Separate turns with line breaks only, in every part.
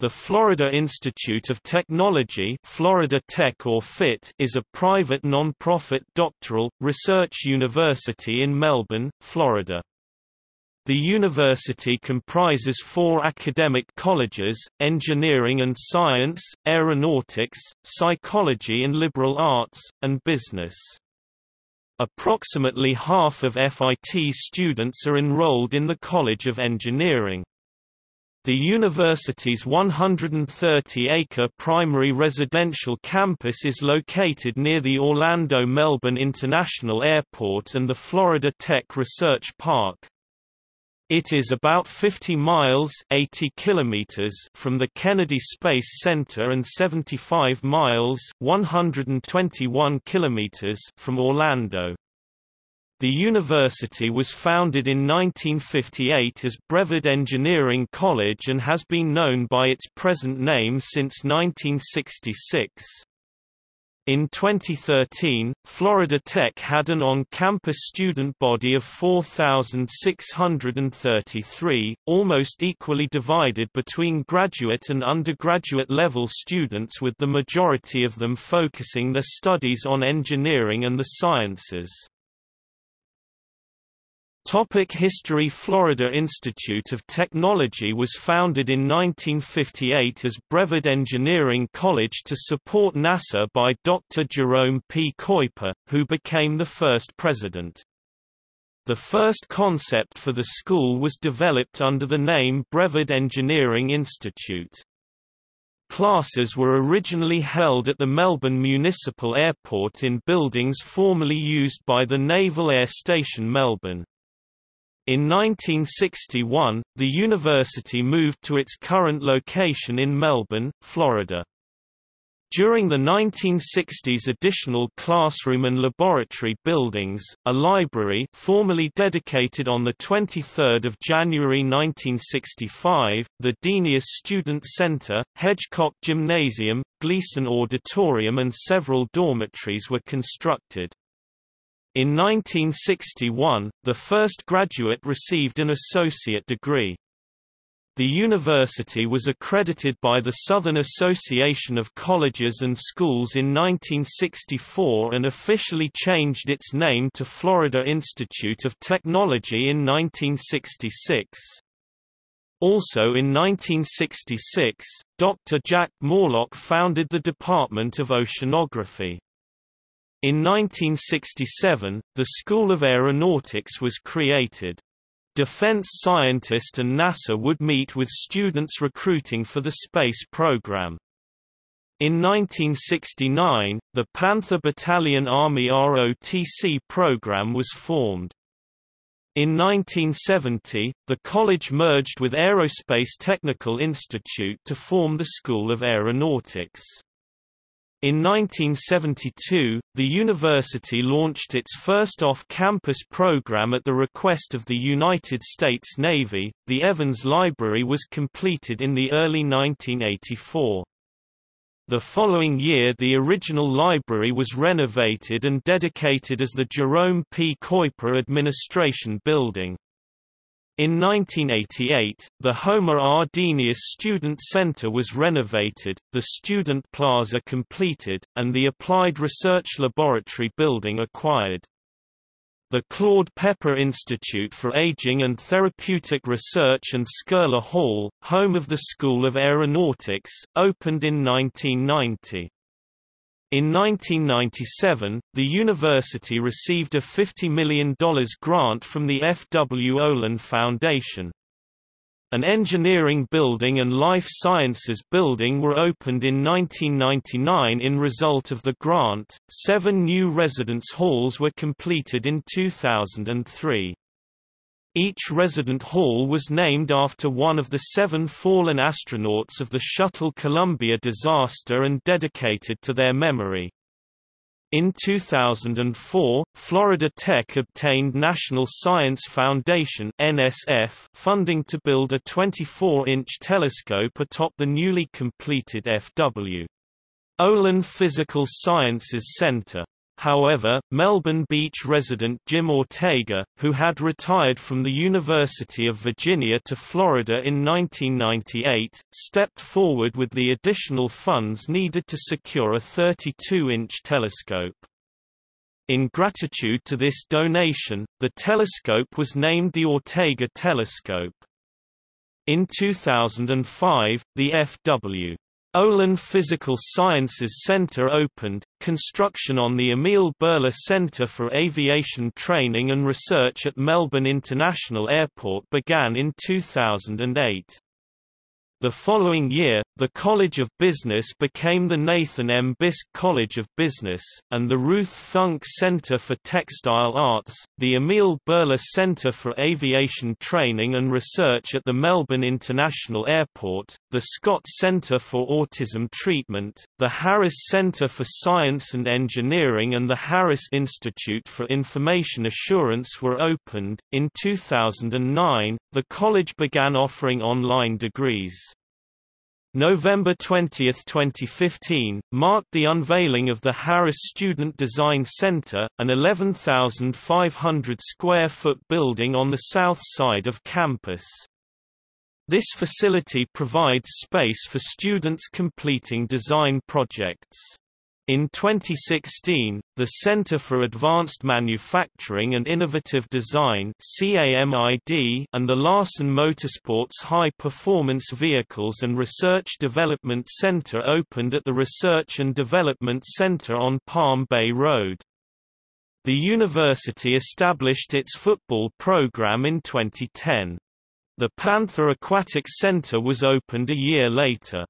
The Florida Institute of Technology Florida Tech or FIT is a private non-profit doctoral, research university in Melbourne, Florida. The university comprises four academic colleges, engineering and science, aeronautics, psychology and liberal arts, and business. Approximately half of FIT students are enrolled in the College of Engineering. The university's 130-acre primary residential campus is located near the Orlando-Melbourne International Airport and the Florida Tech Research Park. It is about 50 miles 80 kilometers from the Kennedy Space Center and 75 miles 121 kilometers from Orlando. The university was founded in 1958 as Brevard Engineering College and has been known by its present name since 1966. In 2013, Florida Tech had an on-campus student body of 4,633, almost equally divided between graduate and undergraduate level students with the majority of them focusing their studies on engineering and the sciences. Topic History Florida Institute of Technology was founded in 1958 as Brevard Engineering College to support NASA by Dr. Jerome P. Keuper, who became the first president. The first concept for the school was developed under the name Brevard Engineering Institute. Classes were originally held at the Melbourne Municipal Airport in buildings formerly used by the Naval Air Station Melbourne. In 1961, the university moved to its current location in Melbourne, Florida. During the 1960s additional classroom and laboratory buildings, a library formerly dedicated on 23 January 1965, the Denius Student Center, Hedgecock Gymnasium, Gleason Auditorium and several dormitories were constructed. In 1961, the first graduate received an associate degree. The university was accredited by the Southern Association of Colleges and Schools in 1964 and officially changed its name to Florida Institute of Technology in 1966. Also in 1966, Dr. Jack Morlock founded the Department of Oceanography. In 1967, the School of Aeronautics was created. Defense scientists and NASA would meet with students recruiting for the space program. In 1969, the Panther Battalion Army ROTC program was formed. In 1970, the college merged with Aerospace Technical Institute to form the School of Aeronautics. In 1972, the university launched its first off-campus program at the request of the United States Navy. The Evans Library was completed in the early 1984. The following year the original library was renovated and dedicated as the Jerome P. Keuper Administration Building. In 1988, the Homer R. Denius Student Center was renovated, the Student Plaza completed, and the Applied Research Laboratory building acquired. The Claude Pepper Institute for Aging and Therapeutic Research and Skurla Hall, home of the School of Aeronautics, opened in 1990. In 1997, the university received a $50 million grant from the F. W. Olin Foundation. An engineering building and life sciences building were opened in 1999 in result of the grant. Seven new residence halls were completed in 2003. Each resident hall was named after one of the seven fallen astronauts of the Shuttle Columbia disaster and dedicated to their memory. In 2004, Florida Tech obtained National Science Foundation NSF funding to build a 24-inch telescope atop the newly completed F.W. Olin Physical Sciences Center. However, Melbourne Beach resident Jim Ortega, who had retired from the University of Virginia to Florida in 1998, stepped forward with the additional funds needed to secure a 32-inch telescope. In gratitude to this donation, the telescope was named the Ortega Telescope. In 2005, the F.W. Olin Physical Sciences Center opened. Construction on the Emil Buehler Center for Aviation Training and Research at Melbourne International Airport began in 2008. The following year, the College of Business became the Nathan M. Bisk College of Business, and the Ruth Funk Center for Textile Arts, the Emil Buehler Center for Aviation Training and Research at the Melbourne International Airport, the Scott Center for Autism Treatment, the Harris Center for Science and Engineering, and the Harris Institute for Information Assurance were opened. In 2009, the college began offering online degrees. November 20, 2015, marked the unveiling of the Harris Student Design Center, an 11,500 square foot building on the south side of campus. This facility provides space for students completing design projects. In 2016, the Center for Advanced Manufacturing and Innovative Design and the Larson Motorsports High Performance Vehicles and Research Development Center opened at the Research and Development Center on Palm Bay Road. The university established its football program in 2010. The Panther Aquatic Center was opened a year later.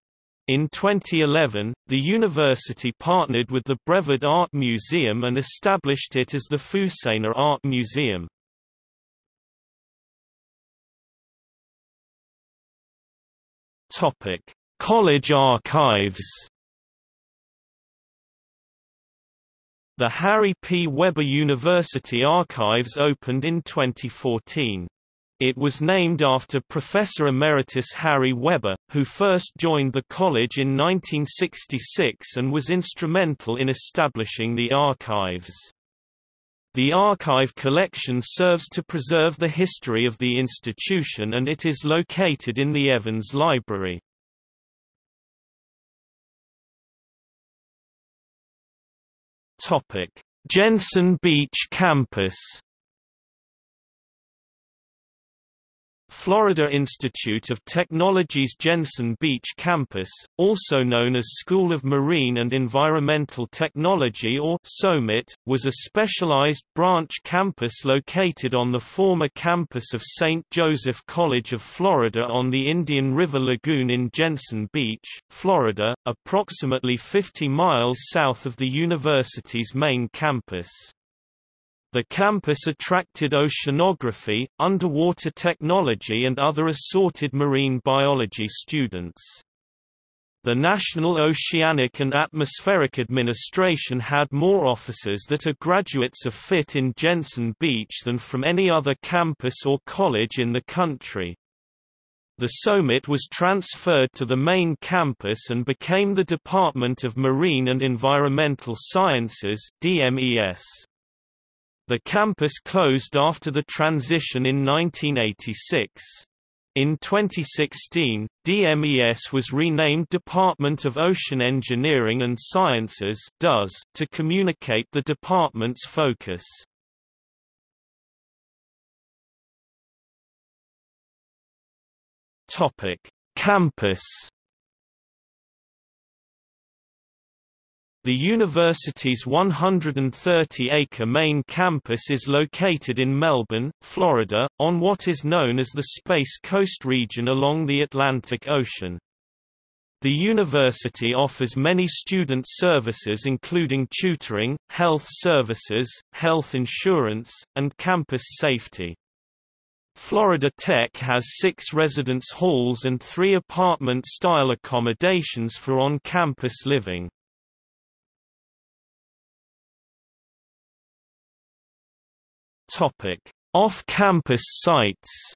In 2011, the university partnered with the Brevard Art Museum and established it as the Foosaner Art Museum. Topic: College archives. The Harry P. Weber University Archives opened in 2014. It was named after Professor Emeritus Harry Weber, who first joined the college in 1966 and was instrumental in establishing the archives. The archive collection serves to preserve the history of the institution and it is located in the Evans Library. Jensen Beach campus Florida Institute of Technology's Jensen Beach campus, also known as School of Marine and Environmental Technology or SOMET, was a specialized branch campus located on the former campus of St. Joseph College of Florida on the Indian River Lagoon in Jensen Beach, Florida, approximately 50 miles south of the university's main campus. The campus attracted oceanography, underwater technology and other assorted marine biology students. The National Oceanic and Atmospheric Administration had more officers that are graduates of FIT in Jensen Beach than from any other campus or college in the country. The SOMET was transferred to the main campus and became the Department of Marine and Environmental Sciences DMES. The campus closed after the transition in 1986. In 2016, DMES was renamed Department of Ocean Engineering and Sciences (DOES) to communicate the department's focus. Campus The university's 130-acre main campus is located in Melbourne, Florida, on what is known as the Space Coast region along the Atlantic Ocean. The university offers many student services including tutoring, health services, health insurance, and campus safety. Florida Tech has six residence halls and three apartment-style accommodations for on-campus living. Off-campus sites.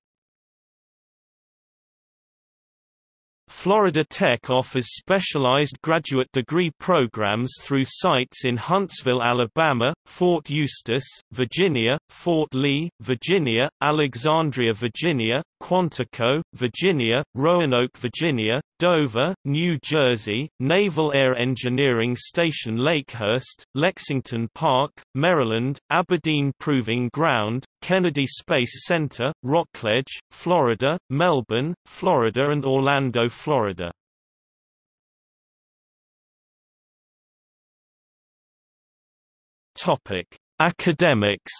Florida Tech offers specialized graduate degree programs through sites in Huntsville, Alabama, Fort Eustis, Virginia, Fort Lee, Virginia, Alexandria, Virginia, Quantico, Virginia, Roanoke, Virginia, Dover, New Jersey, Naval Air Engineering Station Lakehurst, Lexington Park, Maryland, Aberdeen Proving Ground, Kennedy Space Center, Rockledge, Florida, Melbourne, Florida and Orlando, Florida. Topic: Academics.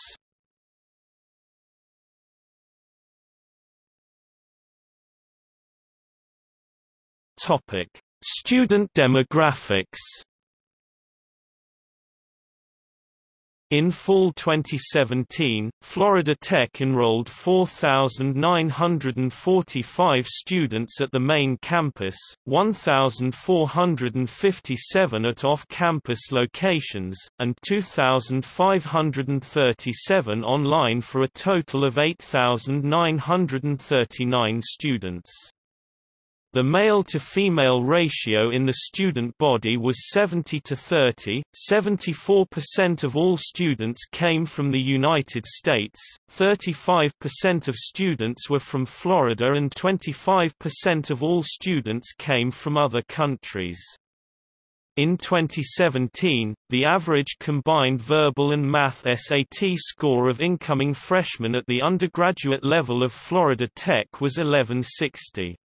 Topic: Student demographics. In fall 2017, Florida Tech enrolled 4,945 students at the main campus, 1,457 at off-campus locations, and 2,537 online for a total of 8,939 students. The male-to-female ratio in the student body was 70 to 30, 74% of all students came from the United States, 35% of students were from Florida and 25% of all students came from other countries. In 2017, the average combined verbal and math SAT score of incoming freshmen at the undergraduate level of Florida Tech was 1160.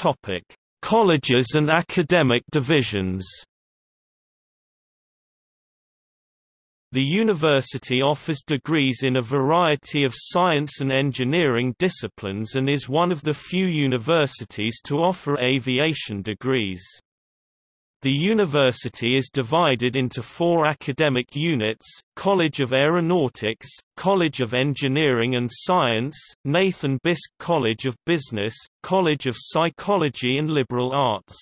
Topic: Colleges and academic divisions. The university offers degrees in a variety of science and engineering disciplines and is one of the few universities to offer aviation degrees. The university is divided into four academic units, College of Aeronautics, College of Engineering and Science, Nathan Bisk College of Business, College of Psychology and Liberal Arts.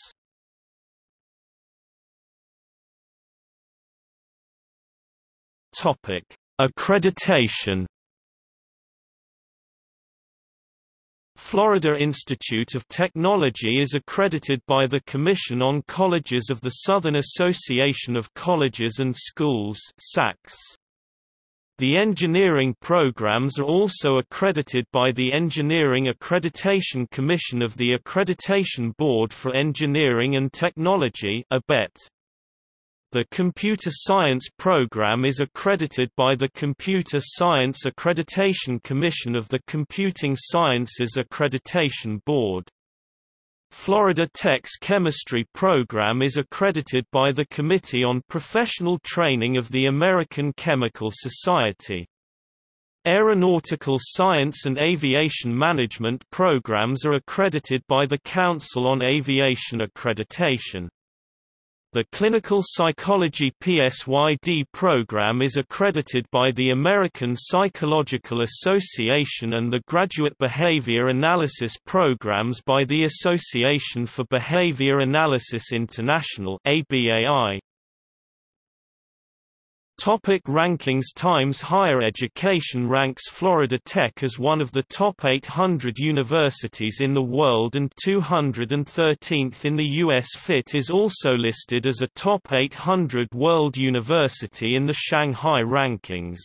Accreditation Florida Institute of Technology is accredited by the Commission on Colleges of the Southern Association of Colleges and Schools. The engineering programs are also accredited by the Engineering Accreditation Commission of the Accreditation Board for Engineering and Technology ABET. The Computer Science program is accredited by the Computer Science Accreditation Commission of the Computing Sciences Accreditation Board. Florida Tech's chemistry program is accredited by the Committee on Professional Training of the American Chemical Society. Aeronautical Science and Aviation Management programs are accredited by the Council on Aviation Accreditation. The Clinical Psychology PSYD program is accredited by the American Psychological Association and the Graduate Behavior Analysis programs by the Association for Behavior Analysis International ABAI. Topic rankings Times Higher Education ranks Florida Tech as one of the top 800 universities in the world and 213th in the U.S. FIT is also listed as a top 800 world university in the Shanghai rankings.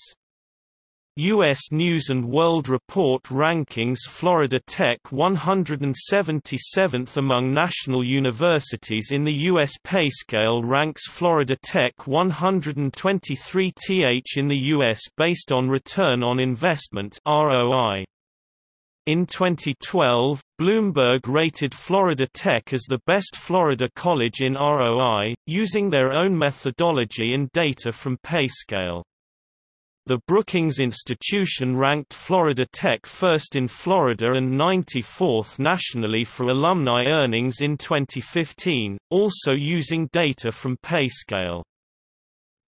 U.S. News & World Report rankings Florida Tech 177th among national universities in the U.S. PayScale ranks Florida Tech 123th in the U.S. based on Return on Investment ROI. In 2012, Bloomberg rated Florida Tech as the best Florida college in ROI, using their own methodology and data from PayScale. The Brookings Institution ranked Florida Tech first in Florida and 94th nationally for alumni earnings in 2015, also using data from PayScale.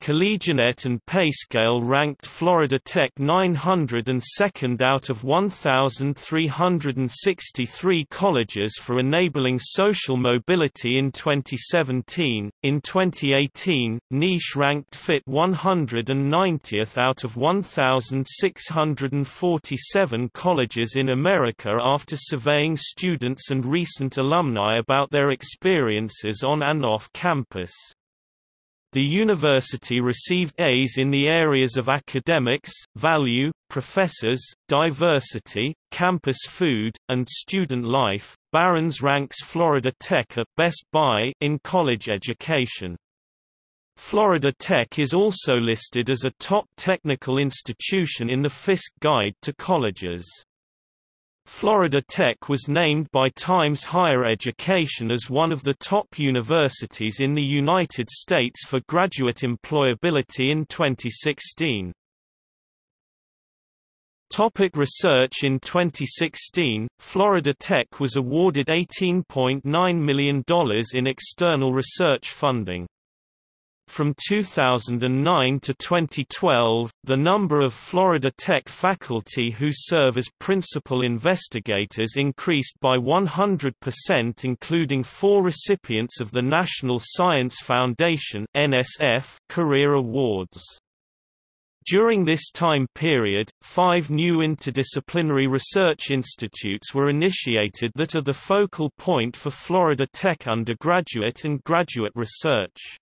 CollegeNET and Payscale ranked Florida Tech 902nd out of 1,363 colleges for enabling social mobility in 2017. In 2018, Niche ranked FIT 190th out of 1,647 colleges in America after surveying students and recent alumni about their experiences on and off campus. The university received A's in the areas of academics, value, professors, diversity, campus food, and student life. Barron's ranks Florida Tech at Best Buy in college education. Florida Tech is also listed as a top technical institution in the Fiske Guide to Colleges. Florida Tech was named by Times Higher Education as one of the top universities in the United States for graduate employability in 2016. Topic research In 2016, Florida Tech was awarded $18.9 million in external research funding. From 2009 to 2012, the number of Florida Tech faculty who serve as principal investigators increased by 100% including four recipients of the National Science Foundation NSF Career Awards. During this time period, five new interdisciplinary research institutes were initiated that are the focal point for Florida Tech undergraduate and graduate research.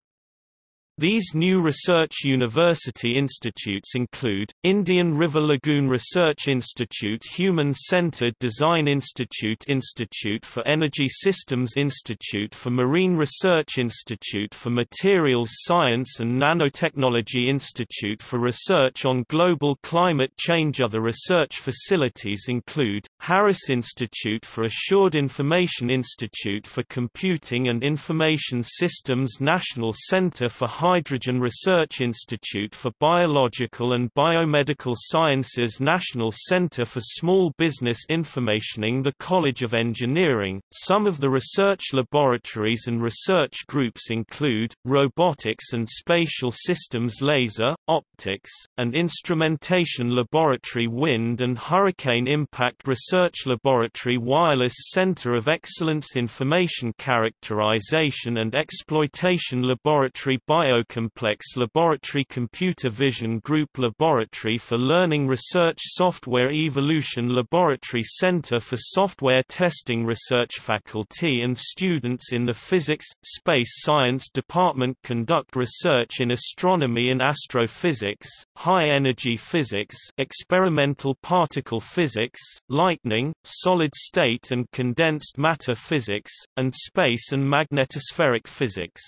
These new research university institutes include, Indian River Lagoon Research Institute Human-Centered Design Institute Institute for Energy Systems Institute for Marine Research Institute for Materials Science and Nanotechnology Institute for Research on Global Climate Change. Other research facilities include, Harris Institute for Assured Information Institute for Computing and Information Systems National Center for Hydrogen Research Institute for Biological and Biomedical Sciences National Center for Small Business Informationing the College of Engineering. Some of the research laboratories and research groups include, Robotics and Spatial Systems Laser, Optics, and Instrumentation Laboratory Wind and Hurricane Impact Research Laboratory Wireless Center of Excellence Information Characterization and Exploitation Laboratory Bio Biocomplex Laboratory Computer Vision Group Laboratory for Learning Research Software Evolution Laboratory Center for Software Testing Research Faculty and students in the Physics, Space Science Department conduct research in astronomy and astrophysics, high-energy physics experimental particle physics, lightning, solid-state and condensed matter physics, and space and magnetospheric physics.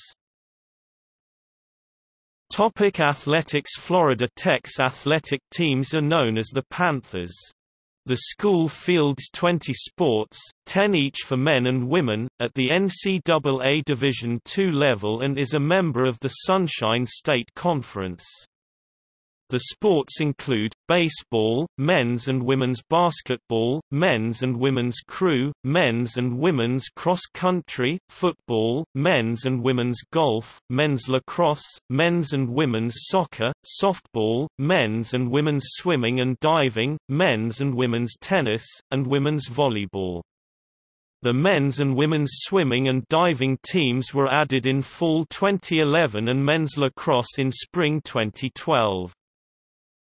Topic athletics Florida Tech's athletic teams are known as the Panthers. The school fields 20 sports, 10 each for men and women, at the NCAA Division II level and is a member of the Sunshine State Conference. The sports include, baseball, men's and women's basketball, men's and women's crew, men's and women's cross-country, football, men's and women's golf, men's lacrosse, men's and women's soccer, softball, men's and women's swimming and diving, men's and women's tennis, and women's volleyball. The men's and women's swimming and diving teams were added in fall 2011 and men's lacrosse in spring 2012.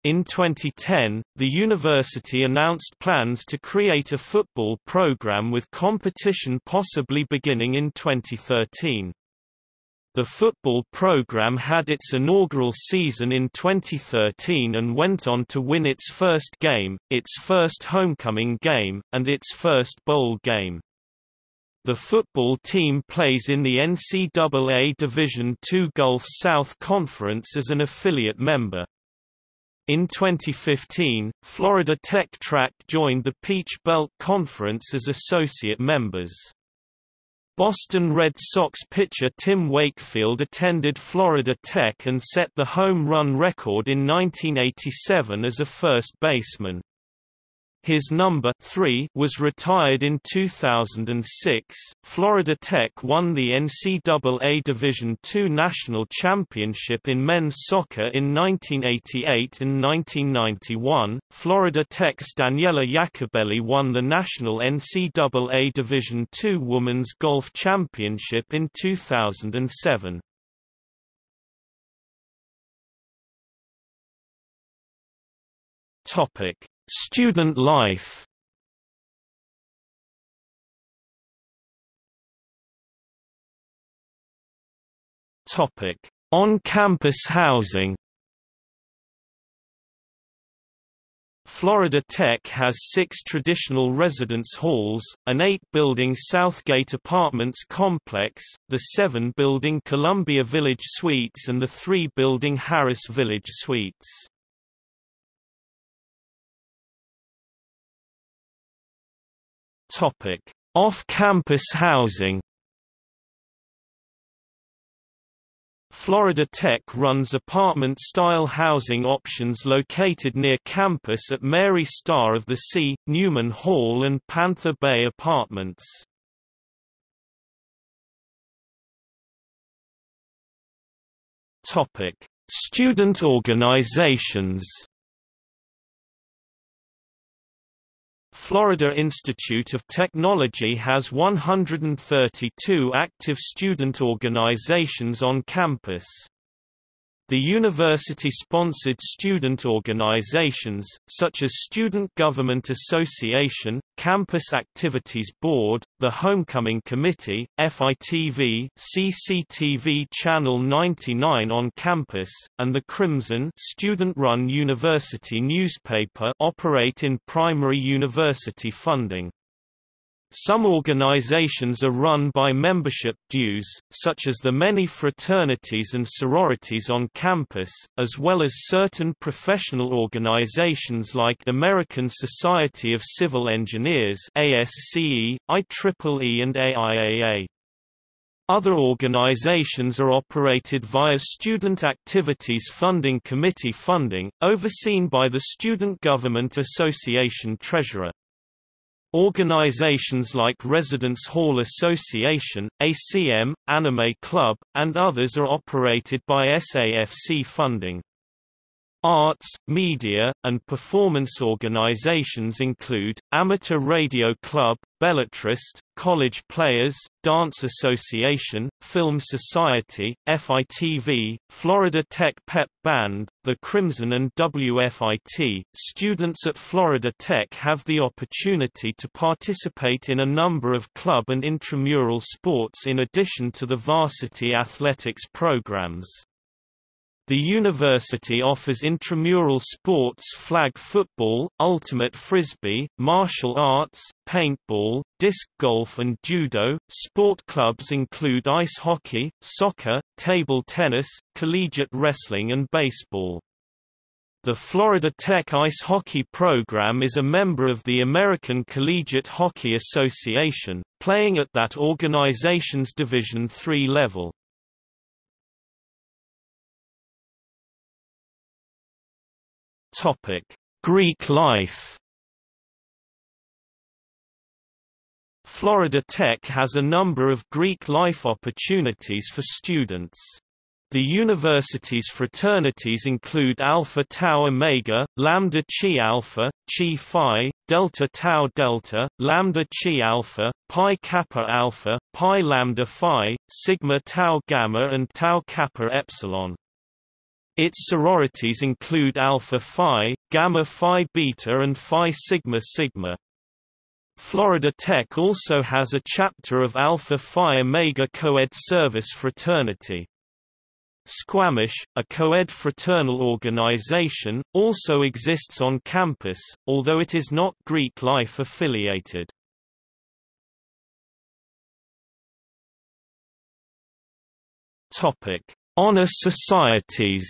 In 2010, the university announced plans to create a football program with competition possibly beginning in 2013. The football program had its inaugural season in 2013 and went on to win its first game, its first homecoming game, and its first bowl game. The football team plays in the NCAA Division II Gulf South Conference as an affiliate member. In 2015, Florida Tech Track joined the Peach Belt Conference as associate members. Boston Red Sox pitcher Tim Wakefield attended Florida Tech and set the home run record in 1987 as a first baseman. His number 3 was retired in 2006. Florida Tech won the NCAA Division II National Championship in men's soccer in 1988 and 1991. Florida Tech's Daniela Iacobelli won the National NCAA Division II Women's Golf Championship in 2007. Topic Student life On-campus housing. Florida Tech has six traditional residence halls, an eight-building Southgate Apartments complex, the seven-building Columbia Village Suites and the three-building Harris Village Suites. Off-campus housing. Florida Tech runs apartment-style housing options located near campus at Mary Star of the Sea, Newman Hall and Panther Bay Apartments. Student organizations. Florida Institute of Technology has 132 active student organizations on campus. The university-sponsored student organizations, such as Student Government Association, Campus Activities Board, the Homecoming Committee, FITV, CCTV Channel 99 on campus, and the Crimson student-run university newspaper operate in primary university funding. Some organizations are run by membership dues, such as the many fraternities and sororities on campus, as well as certain professional organizations like American Society of Civil Engineers ASCE, IEEE and AIAA. Other organizations are operated via Student Activities Funding Committee funding, overseen by the Student Government Association Treasurer. Organizations like Residence Hall Association, ACM, Anime Club, and others are operated by SAFC funding. Arts, media, and performance organizations include, Amateur Radio Club, Bellatrist, College Players, Dance Association, Film Society, FITV, Florida Tech Pep Band, The Crimson and WFIT. Students at Florida Tech have the opportunity to participate in a number of club and intramural sports in addition to the varsity athletics programs. The university offers intramural sports flag football, ultimate frisbee, martial arts, paintball, disc golf and judo. Sport clubs include ice hockey, soccer, table tennis, collegiate wrestling and baseball. The Florida Tech ice hockey program is a member of the American Collegiate Hockey Association, playing at that organization's Division III level. Topic: Greek life. Florida Tech has a number of Greek life opportunities for students. The university's fraternities include Alpha Tau Omega, Lambda Chi Alpha, Chi Phi, Delta Tau Delta, Lambda Chi Alpha, Pi Kappa Alpha, Pi Lambda Phi, Sigma Tau Gamma and Tau Kappa Epsilon. Its sororities include Alpha Phi, Gamma Phi Beta and Phi Sigma Sigma. Florida Tech also has a chapter of Alpha Phi Omega Coed Service Fraternity. Squamish, a co-ed fraternal organization, also exists on campus, although it is not Greek life affiliated. Topic: Honor societies.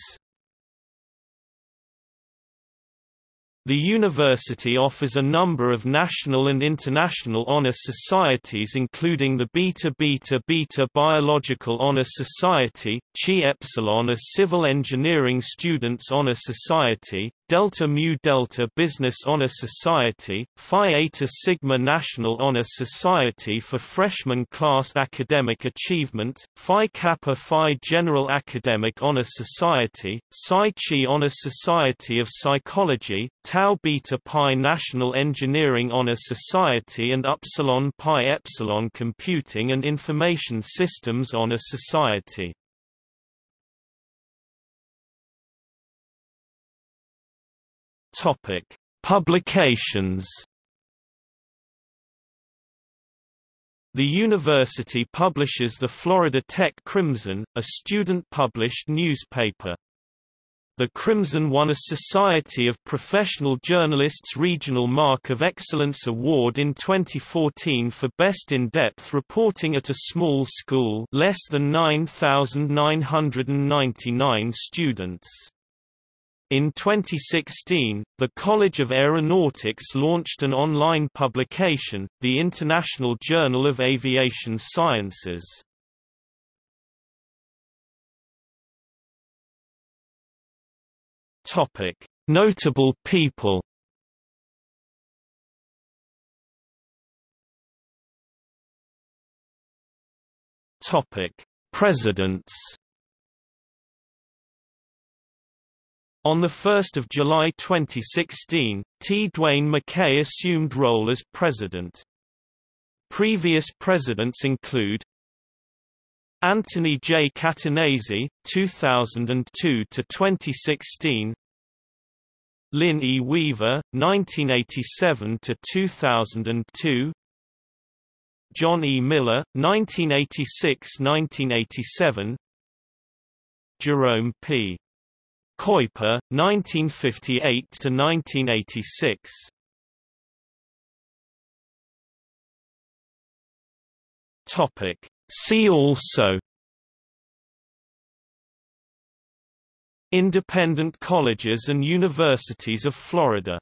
The university offers a number of national and international honor societies including the Beta Beta Beta Biological Honor Society, Chi Epsilon a Civil Engineering Students Honor Society, Delta Mu Delta Business Honor Society, Phi Eta Sigma National Honor Society for Freshman Class Academic Achievement, Phi Kappa Phi General Academic Honor Society, Psi Chi Honor Society of Psychology, Tau Beta Pi National Engineering Honor Society and Upsilon Pi Epsilon Computing and Information Systems Honor Society. Topic: Publications. The university publishes the Florida Tech Crimson, a student-published newspaper. The Crimson won a Society of Professional Journalists Regional Mark of Excellence Award in 2014 for best in-depth reporting at a small school less than 9,999 students. In 2016, the College of Aeronautics launched an online publication, the International Journal of Aviation Sciences. Notable people. Topic: Presidents. On 1 July 2016, T. Dwayne McCay assumed role as president. Previous presidents include Anthony J. Catanese, 2002 to 2016. Lynn E. Weaver, 1987 to 2002. John E. Miller, 1986–1987. Jerome P. Keuper, 1958 to 1986. Topic. See also Independent colleges and universities of Florida